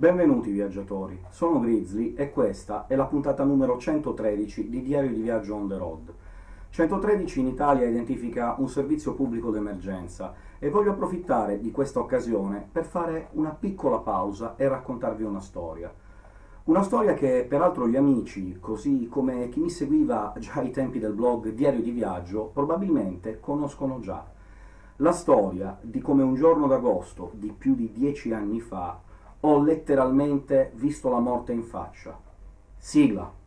Benvenuti viaggiatori, sono Grizzly e questa è la puntata numero 113 di Diario di Viaggio on the road. 113 in Italia identifica un servizio pubblico d'emergenza e voglio approfittare di questa occasione per fare una piccola pausa e raccontarvi una storia. Una storia che peraltro gli amici, così come chi mi seguiva già ai tempi del blog Diario di Viaggio, probabilmente conoscono già la storia di come un giorno d'agosto di più di dieci anni fa ho letteralmente visto la morte in faccia. Sigla.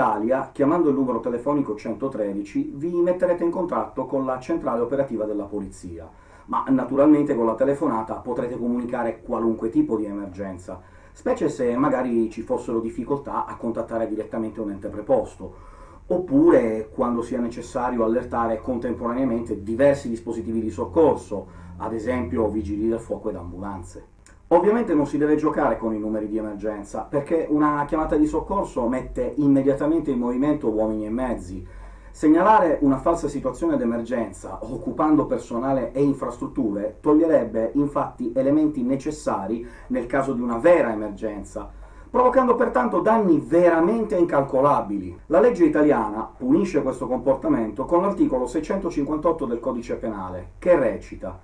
Italia, chiamando il numero telefonico 113, vi metterete in contatto con la centrale operativa della polizia, ma naturalmente con la telefonata potrete comunicare qualunque tipo di emergenza, specie se magari ci fossero difficoltà a contattare direttamente un ente preposto, oppure quando sia necessario allertare contemporaneamente diversi dispositivi di soccorso, ad esempio vigili del fuoco ed ambulanze. Ovviamente non si deve giocare con i numeri di emergenza, perché una chiamata di soccorso mette immediatamente in movimento uomini e mezzi. Segnalare una falsa situazione d'emergenza, occupando personale e infrastrutture, toglierebbe infatti elementi necessari nel caso di una vera emergenza, provocando pertanto danni veramente incalcolabili. La legge italiana punisce questo comportamento con l'articolo 658 del codice penale, che recita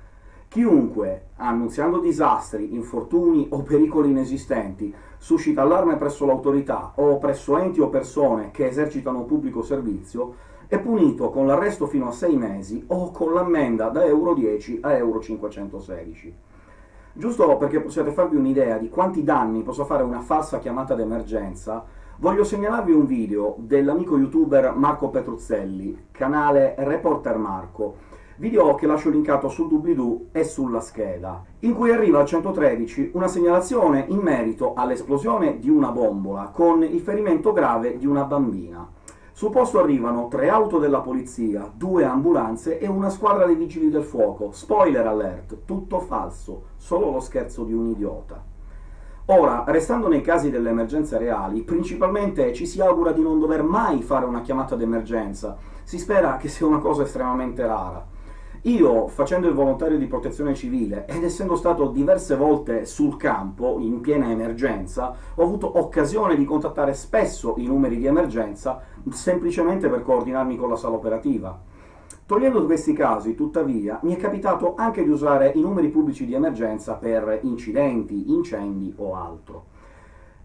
Chiunque, annunziando disastri, infortuni o pericoli inesistenti, suscita allarme presso l'autorità o presso enti o persone che esercitano pubblico servizio, è punito con l'arresto fino a sei mesi o con l'ammenda da euro 10 a euro 516. Giusto perché possiate farvi un'idea di quanti danni possa fare una falsa chiamata d'emergenza, voglio segnalarvi un video dell'amico youtuber Marco Petruzzelli, canale Reporter Marco, video che lascio linkato sul doobly-doo e sulla scheda, in cui arriva al 113 una segnalazione in merito all'esplosione di una bombola con il ferimento grave di una bambina. Sul posto arrivano tre auto della polizia, due ambulanze e una squadra dei vigili del fuoco. Spoiler alert, tutto falso, solo lo scherzo di un idiota. Ora, restando nei casi delle emergenze reali, principalmente ci si augura di non dover mai fare una chiamata d'emergenza, si spera che sia una cosa estremamente rara. Io, facendo il volontario di protezione civile ed essendo stato diverse volte sul campo, in piena emergenza, ho avuto occasione di contattare spesso i numeri di emergenza semplicemente per coordinarmi con la sala operativa. Togliendo questi casi, tuttavia, mi è capitato anche di usare i numeri pubblici di emergenza per incidenti, incendi o altro.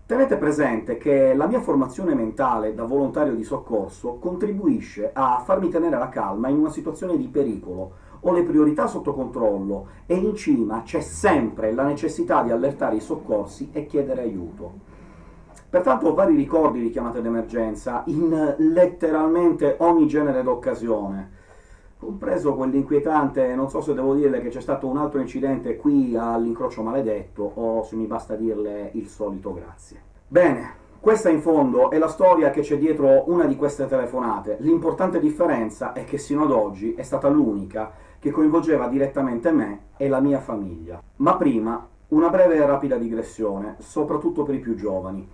Tenete presente che la mia formazione mentale da volontario di soccorso contribuisce a farmi tenere la calma in una situazione di pericolo, ho le priorità sotto controllo e in cima c'è sempre la necessità di allertare i soccorsi e chiedere aiuto. Pertanto ho vari ricordi di chiamate d'emergenza in letteralmente ogni genere d'occasione, compreso quell'inquietante, non so se devo dirle che c'è stato un altro incidente qui all'incrocio maledetto, o se mi basta dirle il solito grazie. Bene, questa in fondo è la storia che c'è dietro una di queste telefonate. L'importante differenza è che sino ad oggi è stata l'unica che coinvolgeva direttamente me e la mia famiglia. Ma prima, una breve e rapida digressione, soprattutto per i più giovani.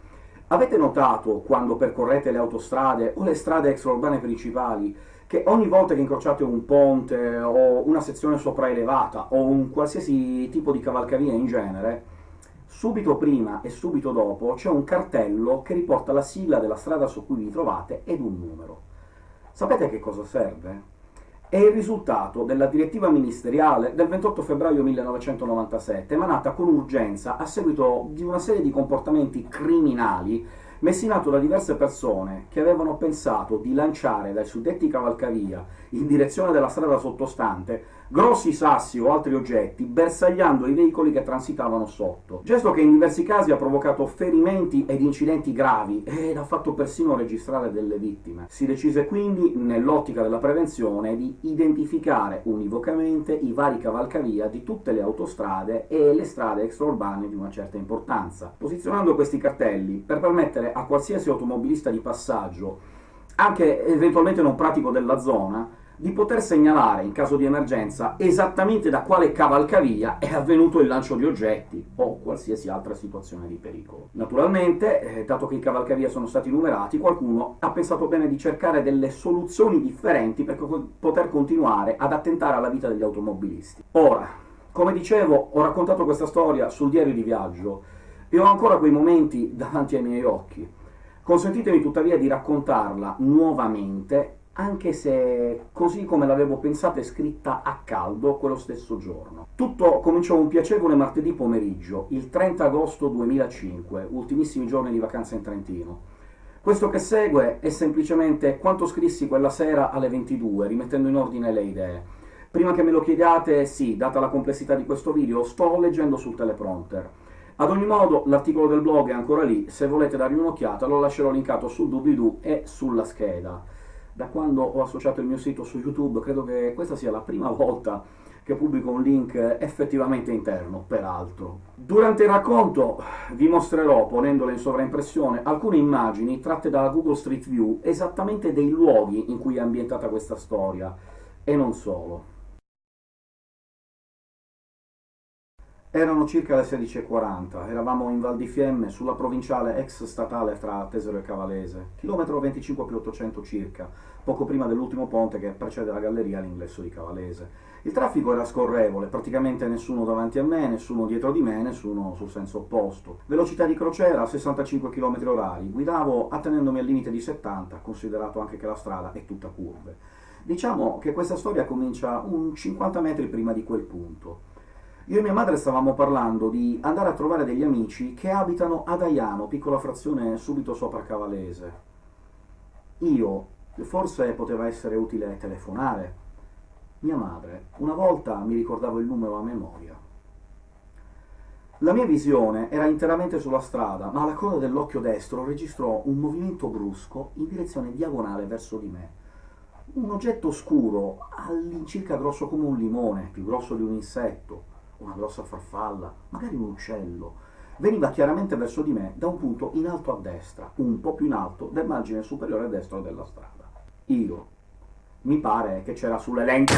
Avete notato, quando percorrete le autostrade o le strade extraurbane principali, che ogni volta che incrociate un ponte o una sezione sopraelevata o un qualsiasi tipo di cavalcavia in genere, subito prima e subito dopo c'è un cartello che riporta la sigla della strada su cui vi trovate ed un numero. Sapete a che cosa serve? È il risultato della direttiva ministeriale del 28 febbraio 1997, emanata con urgenza a seguito di una serie di comportamenti criminali messi in atto da diverse persone che avevano pensato di lanciare dai suddetti cavalcavia in direzione della strada sottostante grossi sassi o altri oggetti bersagliando i veicoli che transitavano sotto. Gesto che in diversi casi ha provocato ferimenti ed incidenti gravi ed ha fatto persino registrare delle vittime. Si decise quindi, nell'ottica della prevenzione, di identificare univocamente i vari cavalcavia di tutte le autostrade e le strade extraurbane di una certa importanza, posizionando questi cartelli per permettere a qualsiasi automobilista di passaggio, anche eventualmente non pratico della zona, di poter segnalare, in caso di emergenza, esattamente da quale cavalcavia è avvenuto il lancio di oggetti o qualsiasi altra situazione di pericolo. Naturalmente, eh, dato che i cavalcavia sono stati numerati, qualcuno ha pensato bene di cercare delle soluzioni differenti per co poter continuare ad attentare alla vita degli automobilisti. Ora, come dicevo, ho raccontato questa storia sul diario di viaggio e ho ancora quei momenti davanti ai miei occhi. Consentitemi tuttavia di raccontarla nuovamente anche se così come l'avevo pensata e scritta a caldo quello stesso giorno. Tutto cominciò un piacevole martedì pomeriggio, il 30 agosto 2005, ultimissimi giorni di vacanza in Trentino. Questo che segue è semplicemente quanto scrissi quella sera alle 22, rimettendo in ordine le idee. Prima che me lo chiediate, sì, data la complessità di questo video, sto leggendo sul teleprompter. Ad ogni modo, l'articolo del blog è ancora lì, se volete dargli un'occhiata lo lascerò linkato sul doobly-doo e sulla scheda da quando ho associato il mio sito su YouTube, credo che questa sia la prima volta che pubblico un link effettivamente interno, peraltro. Durante il racconto vi mostrerò, ponendole in sovraimpressione, alcune immagini tratte da Google Street View esattamente dei luoghi in cui è ambientata questa storia, e non solo. Erano circa le 16.40, eravamo in Val di Fiemme, sulla provinciale ex statale tra Tesero e Cavalese, chilometro 25 più 800 circa, poco prima dell'ultimo ponte che precede la galleria all'ingresso di Cavalese. Il traffico era scorrevole, praticamente nessuno davanti a me, nessuno dietro di me, nessuno sul senso opposto. Velocità di crociera 65 km h guidavo attenendomi al limite di 70, considerato anche che la strada è tutta curve. Diciamo che questa storia comincia un 50 metri prima di quel punto. Io e mia madre stavamo parlando di andare a trovare degli amici che abitano ad Aiano, piccola frazione subito sopra Cavalese. Io, forse poteva essere utile telefonare. Mia madre, una volta mi ricordavo il numero a memoria. La mia visione era interamente sulla strada, ma alla coda dell'occhio destro registrò un movimento brusco in direzione diagonale verso di me. Un oggetto scuro, all'incirca grosso come un limone, più grosso di un insetto, una grossa farfalla, magari un uccello, veniva chiaramente verso di me da un punto in alto a destra, un po' più in alto del margine superiore destro della strada. Io, mi pare che c'era sulle lenti...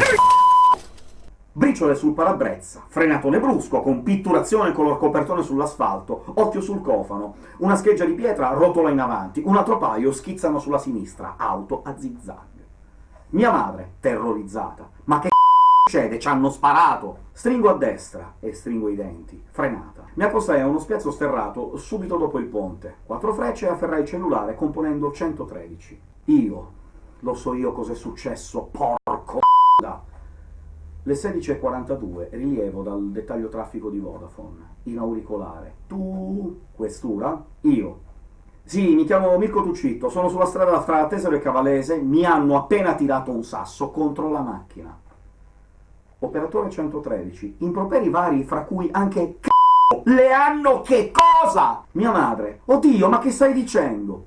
Briciole sul parabrezza, frenatone brusco, con pitturazione color copertone sull'asfalto, occhio sul cofano, una scheggia di pietra rotola in avanti, un altro paio schizzano sulla sinistra, auto a zigzag. Mia madre, terrorizzata, ma che succede? Ci hanno sparato! Stringo a destra e stringo i denti. Frenata. Mi accostai a uno spiazzo sterrato subito dopo il ponte. Quattro frecce e afferrai il cellulare componendo 113. Io. Lo so io cos'è successo, porco. Le 16.42, rilievo dal dettaglio traffico di Vodafone. In auricolare. Tu, questura, io. Sì, mi chiamo Mirko Tuccitto, sono sulla strada fra Tesero e Cavalese, mi hanno appena tirato un sasso contro la macchina operatore 113, improperi vari, fra cui anche c***o, le hanno che cosa? Mia madre, oddio, ma che stai dicendo?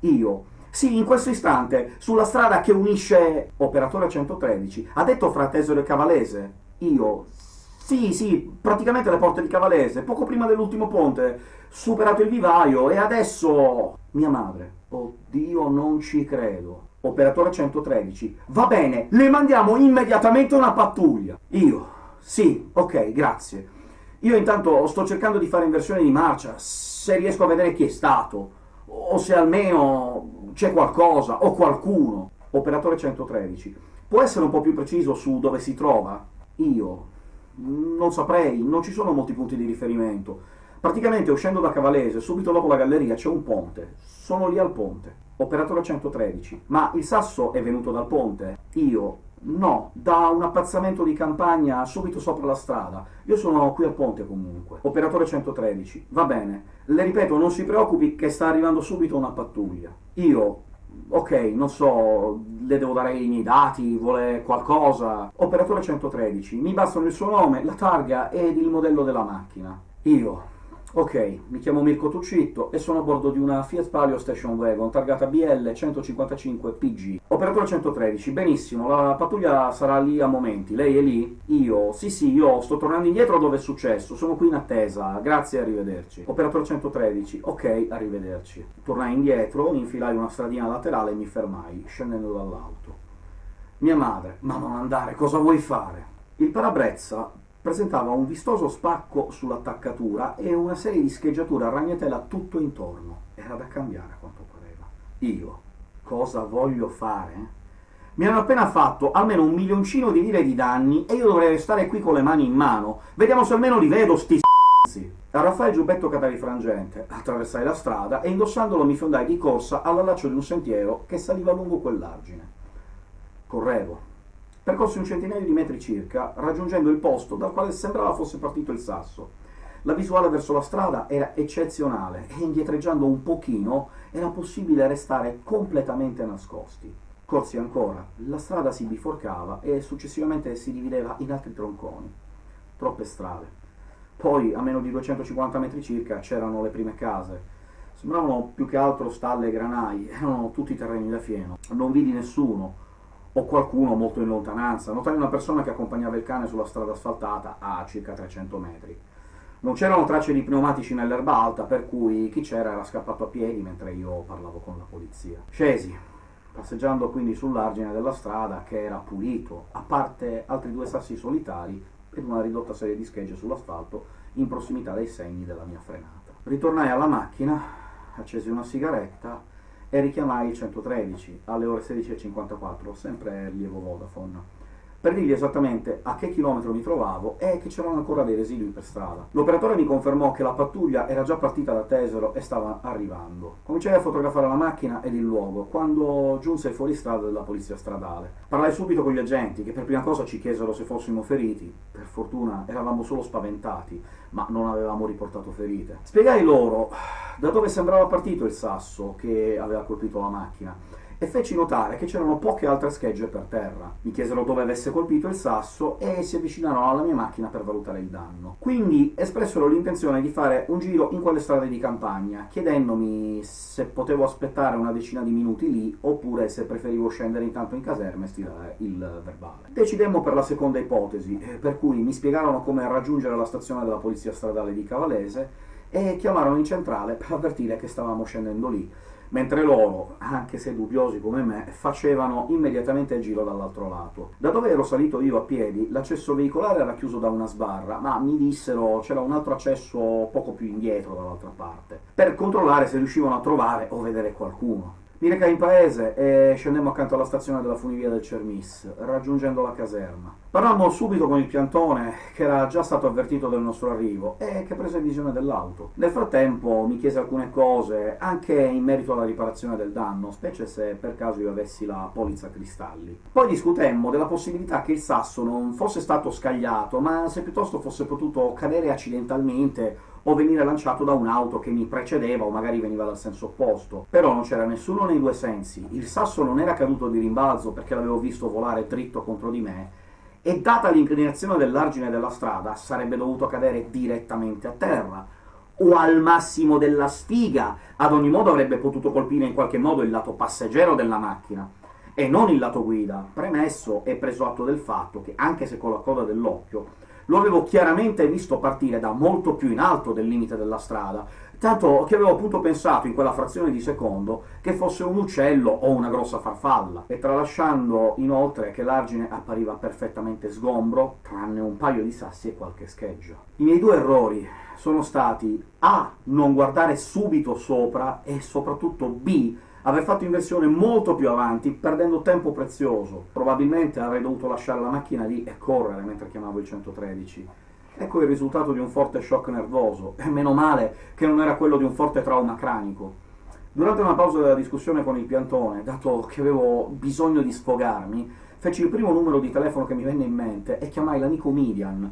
Io, sì, in questo istante, sulla strada che unisce operatore 113, ha detto fra Tesoro e Cavalese? Io, sì, sì, praticamente le porte di Cavalese, poco prima dell'ultimo ponte, superato il vivaio, e adesso... Mia madre, oddio, non ci credo operatore 113, va bene, le mandiamo immediatamente una pattuglia. Io, sì, ok, grazie. Io intanto sto cercando di fare inversione di marcia, se riesco a vedere chi è stato, o se almeno c'è qualcosa, o qualcuno. Operatore 113, può essere un po' più preciso su dove si trova? Io, non saprei, non ci sono molti punti di riferimento. Praticamente uscendo da Cavalese, subito dopo la galleria, c'è un ponte. Sono lì al ponte operatore 113, ma il sasso è venuto dal ponte? Io No, da un appazzamento di campagna subito sopra la strada. Io sono qui al ponte comunque. Operatore 113. Va bene. Le ripeto, non si preoccupi che sta arrivando subito una pattuglia. Io... ok, non so, le devo dare i miei dati, vuole qualcosa. Operatore 113, mi bastano il suo nome, la targa ed il modello della macchina. Io, Ok, mi chiamo Mirko Tuccitto e sono a bordo di una Fiat Palio Station Wagon targata BL 155 PG. Operatore 113, benissimo, la pattuglia sarà lì a momenti. Lei è lì? Io? Sì, sì, io sto tornando indietro dove è successo, sono qui in attesa, grazie, arrivederci. Operatore 113, ok, arrivederci. Tornai indietro, infilai una stradina laterale e mi fermai, scendendo dall'auto. Mia madre, ma non andare, cosa vuoi fare? Il parabrezza presentava un vistoso spacco sull'attaccatura e una serie di scheggiature a ragnatela tutto intorno. Era da cambiare a quanto pareva. Io, cosa voglio fare? Mi hanno appena fatto almeno un milioncino di lire di danni e io dovrei restare qui con le mani in mano. Vediamo se almeno li vedo, sti s***i. Arraffai il giubbetto catarifrangente, attraversai la strada e indossandolo mi fiondai di corsa all'allaccio di un sentiero che saliva lungo quell'argine. Correvo, Percorsi un centinaio di metri circa, raggiungendo il posto dal quale sembrava fosse partito il sasso. La visuale verso la strada era eccezionale e indietreggiando un pochino era possibile restare completamente nascosti. Corsi ancora, la strada si biforcava e successivamente si divideva in altri tronconi. Troppe strade. Poi, a meno di 250 metri circa, c'erano le prime case. Sembravano più che altro stalle e granai, erano tutti terreni da fieno. Non vidi nessuno, o qualcuno molto in lontananza. Notai una persona che accompagnava il cane sulla strada asfaltata a circa 300 metri. Non c'erano tracce di pneumatici nell'erba alta, per cui chi c'era era scappato a piedi mentre io parlavo con la polizia. Scesi, passeggiando quindi sull'argine della strada che era pulito, a parte altri due sassi solitari ed una ridotta serie di schegge sull'asfalto in prossimità dei segni della mia frenata. Ritornai alla macchina, accesi una sigaretta e richiamai il 113 alle ore 16.54, sempre rilievo Vodafone per dirgli esattamente a che chilometro mi trovavo e che c'erano ancora dei residui per strada. L'operatore mi confermò che la pattuglia era già partita da Tesero e stava arrivando. Cominciai a fotografare la macchina ed il luogo, quando giunse il fuoristrada della polizia stradale. Parlai subito con gli agenti, che per prima cosa ci chiesero se fossimo feriti. Per fortuna eravamo solo spaventati, ma non avevamo riportato ferite. Spiegai loro da dove sembrava partito il sasso che aveva colpito la macchina e feci notare che c'erano poche altre schegge per terra. Mi chiesero dove avesse colpito il sasso e si avvicinarono alla mia macchina per valutare il danno. Quindi espressero l'intenzione di fare un giro in quelle strade di campagna, chiedendomi se potevo aspettare una decina di minuti lì oppure se preferivo scendere intanto in caserma e stirare il verbale. Decidemmo per la seconda ipotesi, eh, per cui mi spiegarono come raggiungere la stazione della polizia stradale di Cavalese e chiamarono in centrale per avvertire che stavamo scendendo lì mentre loro, anche se dubbiosi come me, facevano immediatamente il giro dall'altro lato. Da dove ero salito io a piedi, l'accesso veicolare era chiuso da una sbarra, ma mi dissero c'era un altro accesso poco più indietro dall'altra parte, per controllare se riuscivano a trovare o vedere qualcuno. Mi recai in paese e scendemmo accanto alla stazione della funivia del Cermis, raggiungendo la caserma. Parlammo subito con il piantone, che era già stato avvertito del nostro arrivo e che prese visione dell'auto. Nel frattempo mi chiese alcune cose, anche in merito alla riparazione del danno, specie se per caso io avessi la polizza cristalli. Poi discutemmo della possibilità che il sasso non fosse stato scagliato, ma se piuttosto fosse potuto cadere accidentalmente o venire lanciato da un'auto che mi precedeva o magari veniva dal senso opposto. Però non c'era nessuno nei due sensi, il sasso non era caduto di rimbalzo perché l'avevo visto volare dritto contro di me, e data l'inclinazione dell'argine della strada sarebbe dovuto cadere direttamente a terra, o al massimo della spiga, ad ogni modo avrebbe potuto colpire in qualche modo il lato passeggero della macchina, e non il lato guida, premesso e preso atto del fatto che, anche se con la coda dell'occhio, lo avevo chiaramente visto partire da molto più in alto del limite della strada, tanto che avevo appunto pensato in quella frazione di secondo che fosse un uccello o una grossa farfalla, e tralasciando inoltre che l'argine appariva perfettamente sgombro, tranne un paio di sassi e qualche scheggio. I miei due errori sono stati A. non guardare subito sopra e soprattutto B aver fatto inversione molto più avanti, perdendo tempo prezioso. Probabilmente avrei dovuto lasciare la macchina lì e correre mentre chiamavo il 113. Ecco il risultato di un forte shock nervoso, e meno male che non era quello di un forte trauma cranico. Durante una pausa della discussione con il piantone, dato che avevo bisogno di sfogarmi, feci il primo numero di telefono che mi venne in mente e chiamai l'amico Midian,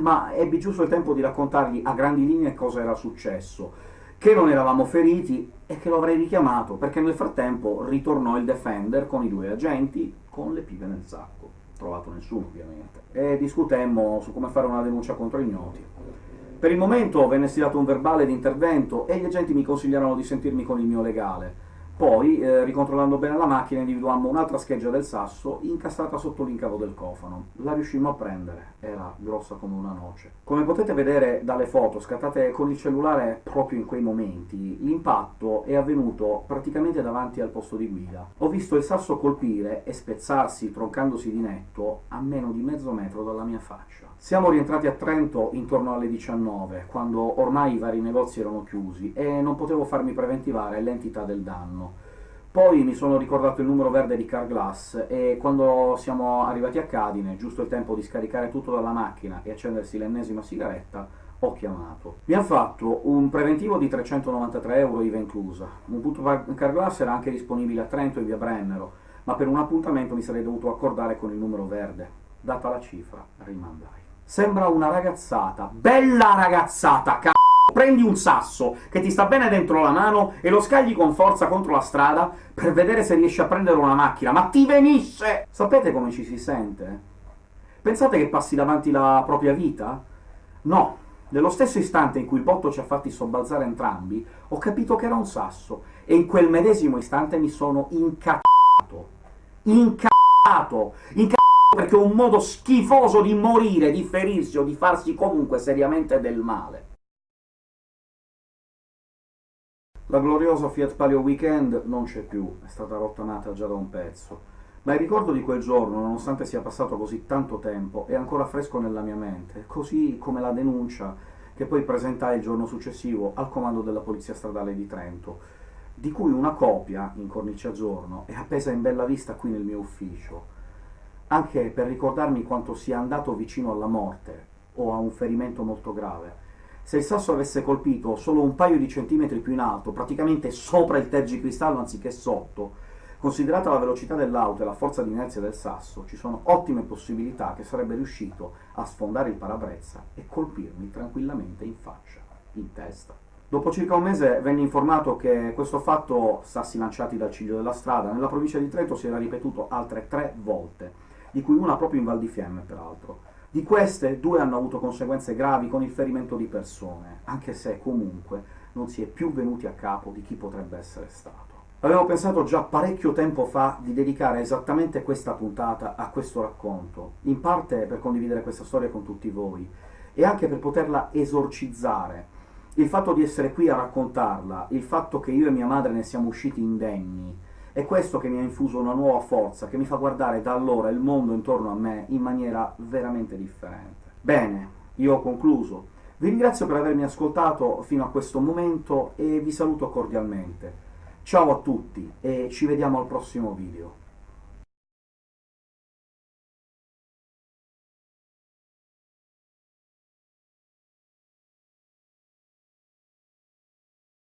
ma ebbi giusto il tempo di raccontargli a grandi linee cosa era successo, che non eravamo feriti e che lo avrei richiamato, perché nel frattempo ritornò il Defender con i due agenti con le pipe nel sacco. Trovato nessuno, ovviamente. E discutemmo su come fare una denuncia contro ignoti. Per il momento venne stilato un verbale di intervento e gli agenti mi consigliarono di sentirmi con il mio legale, poi, eh, ricontrollando bene la macchina, individuammo un'altra scheggia del sasso incastrata sotto l'incavo del cofano. La riuscimmo a prendere, era grossa come una noce. Come potete vedere dalle foto scattate con il cellulare proprio in quei momenti, l'impatto è avvenuto praticamente davanti al posto di guida. Ho visto il sasso colpire e spezzarsi, troncandosi di netto, a meno di mezzo metro dalla mia faccia. Siamo rientrati a Trento intorno alle 19, quando ormai i vari negozi erano chiusi e non potevo farmi preventivare l'entità del danno. Poi mi sono ricordato il numero verde di Carglass e quando siamo arrivati a Cadine, giusto il tempo di scaricare tutto dalla macchina e accendersi l'ennesima sigaretta, ho chiamato. Mi ha fatto un preventivo di 393 euro IVA inclusa. Un punto Carglass era anche disponibile a Trento e via Brennero, ma per un appuntamento mi sarei dovuto accordare con il numero verde. Data la cifra, rimandai. Sembra una ragazzata, bella ragazzata, c***o! Prendi un sasso che ti sta bene dentro la mano e lo scagli con forza contro la strada per vedere se riesci a prendere una macchina, ma ti venisse! Sapete come ci si sente? Pensate che passi davanti la propria vita? No, nello stesso istante in cui il botto ci ha fatti sobbalzare entrambi, ho capito che era un sasso, e in quel medesimo istante mi sono incazzato. Incazzato! Incazzato! Perché è un modo schifoso di morire, di ferirsi o di farsi comunque seriamente del male. La gloriosa Fiat Palio Weekend non c'è più, è stata rottamata già da un pezzo, ma il ricordo di quel giorno, nonostante sia passato così tanto tempo, è ancora fresco nella mia mente, così come la denuncia che poi presentai il giorno successivo al comando della Polizia Stradale di Trento, di cui una copia, in cornice a giorno, è appesa in bella vista qui nel mio ufficio anche per ricordarmi quanto sia andato vicino alla morte o a un ferimento molto grave. Se il sasso avesse colpito solo un paio di centimetri più in alto, praticamente sopra il tergicristallo anziché sotto, considerata la velocità dell'auto e la forza di inerzia del sasso, ci sono ottime possibilità che sarebbe riuscito a sfondare il parabrezza e colpirmi tranquillamente in faccia, in testa. Dopo circa un mese venne informato che questo fatto, sassi lanciati dal ciglio della strada, nella provincia di Trento si era ripetuto altre tre volte, di cui una proprio in Val di Fiemme, peraltro. Di queste, due hanno avuto conseguenze gravi con il ferimento di persone, anche se comunque non si è più venuti a capo di chi potrebbe essere stato. Avevo pensato già parecchio tempo fa di dedicare esattamente questa puntata a questo racconto, in parte per condividere questa storia con tutti voi, e anche per poterla esorcizzare. Il fatto di essere qui a raccontarla, il fatto che io e mia madre ne siamo usciti indenni, è questo che mi ha infuso una nuova forza, che mi fa guardare da allora il mondo intorno a me in maniera veramente differente. Bene, io ho concluso. Vi ringrazio per avermi ascoltato fino a questo momento e vi saluto cordialmente. Ciao a tutti e ci vediamo al prossimo video.